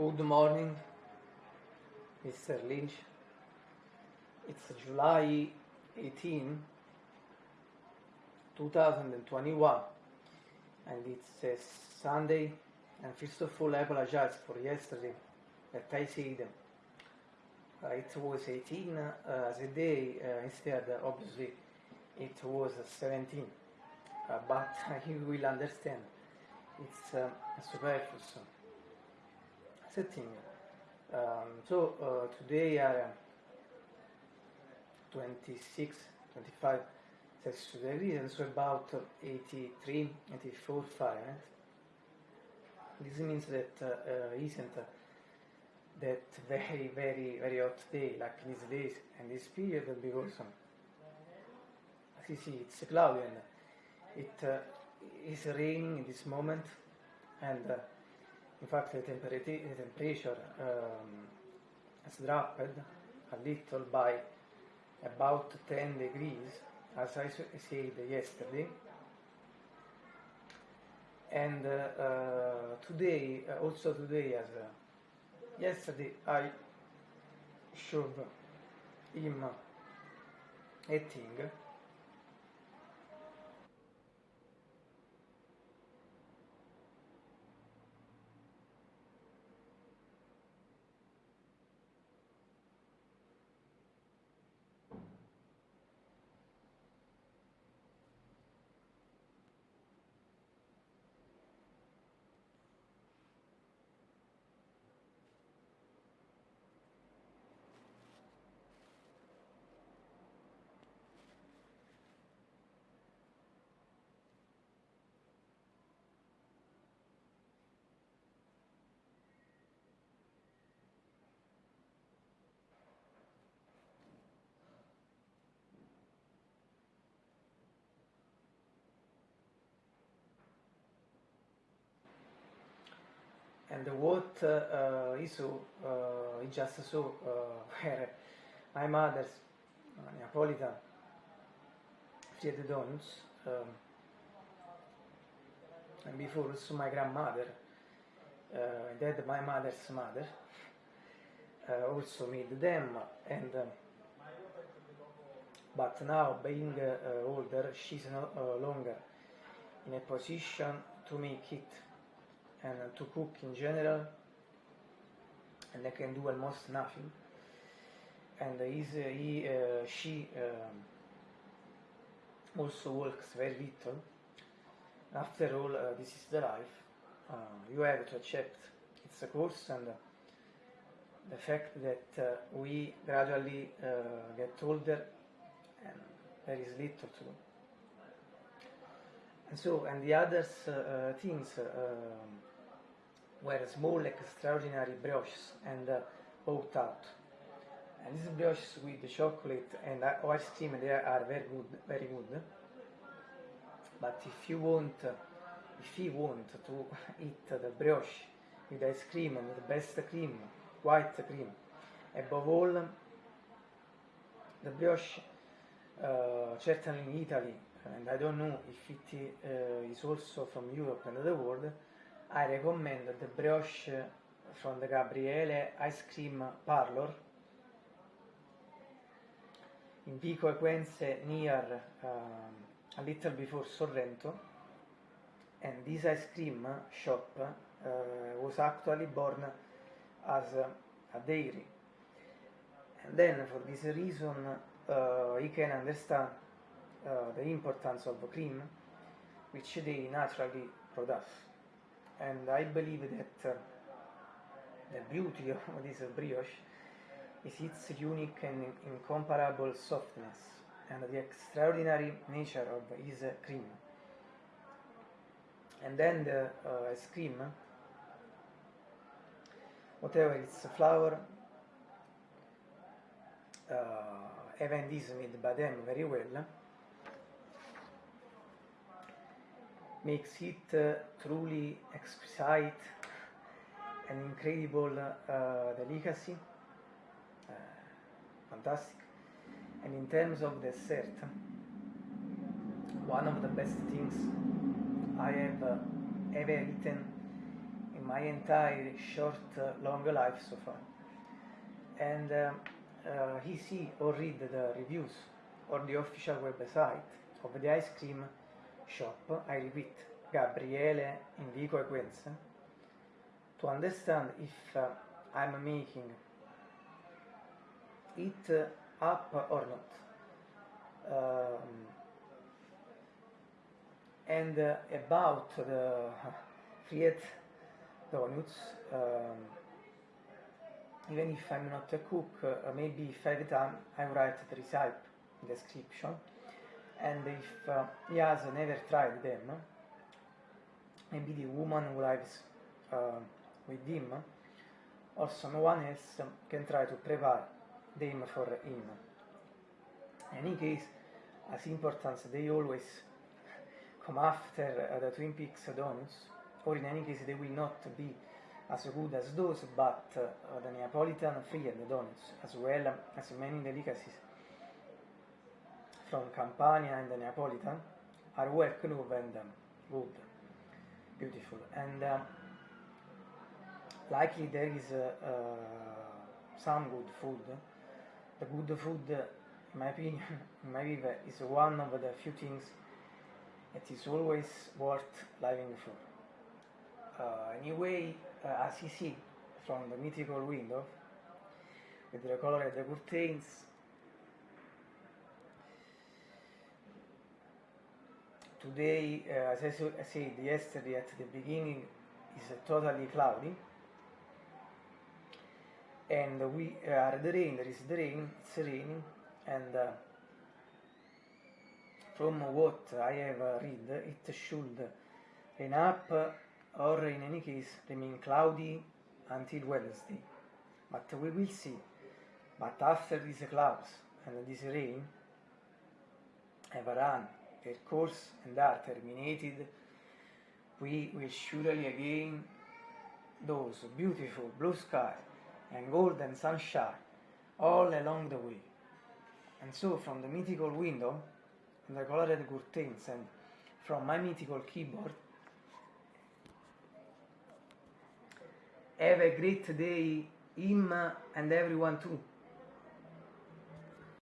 Good morning, Mr. Lynch. It's July 18, 2021, and it's a Sunday. And first of all, I apologize for yesterday that I said uh, it was 18 uh, a day, uh, instead, obviously, it was 17. Uh, but you will understand it's uh, superfluous setting. Um, so uh, today are uh, 26, 25 Celsius degrees, and so about 83, 84 Fahrenheit. This means that uh, uh, isn't uh, that very, very, very hot day like these days and this period because um, as you see it's cloudy and it uh, is raining in this moment and uh, in fact the, temperature, um, has dropped a little by about 10 degrees as I said yesterday. And uh, uh, today uh, also today as yesterday I showed him a thing and what uh, is so uh, is just so uh, where my mother's uh, Neapolitan. Fried donuts um, and before also my grandmother uh, that my mother's mother uh, also made them. And um, but now being uh, older she's no uh, longer in a position to make it and to cook in general and they can do almost nothing. And is, uh, he, uh, she um, also works very little. After all uh, this is the life. Uh, you have to accept it's a course and the fact that uh, we gradually uh, get older and there is little to do. And so and the other things um, were small extraordinary brioches and uh, bought out. And these brioches with the chocolate and ice cream they are very good, very good. But if you want, uh, if you want to eat the brioche with ice cream and the best cream, white cream, above all, the brioche, uh, certainly in Italy, and I don't know if it uh, is also from Europe and the world, I recommend the brioche from the Gabriele Ice Cream Parlor. In Pico Equense near um, a little before Sorrento. And this ice cream shop uh, was actually born as a, a dairy. And then for this reason uh, you can understand uh, the importance of cream which they naturally produce and I believe that uh, the beauty of this brioche is its unique and incomparable softness and the extraordinary nature of its cream. And then the uh, ice cream, whatever its flour, uh, even this made by them very well, makes it uh, truly exquisite and incredible uh, delicacy, uh, fantastic. And in terms of dessert, one of the best things I have uh, ever eaten in my entire short, uh, long life so far. And uh, he see or read the reviews or the official website of the ice cream shop, I repeat, Gabriele Vico Equenza, to understand if uh, I'm making it up or not. Um, and uh, about the Friet donuts, um, even if I'm not a cook, uh, maybe if every time I write the recipe description, and if uh, he has never tried them, maybe the woman who lives uh, with him or someone else can try to prepare them for him. In any case, as important they always come after uh, the Twin Peaks donuts, or in any case they will not be as good as those, but uh, the Neapolitan fried donuts, as well as many delicacies from Campania and the Neapolitan, are well clove and um, good, beautiful. And um, likely there is uh, uh, some good food. The good food, in my opinion, in my view, is one of the few things that is always worth living for. Uh, anyway, uh, as you see from the mythical window, with the color of the curtains, today, uh, as I said yesterday at the beginning, is totally cloudy. And we are the rain there is the rain it's raining and uh, from what I have read it should rain up or in any case remain cloudy until Wednesday. But we will see. But after these clouds and this rain have run their course and are terminated we will surely again those beautiful blue skies and golden sunshine all along the way. And so, from the mythical window, and the colored curtains, and from my mythical keyboard, have a great day, him and everyone too.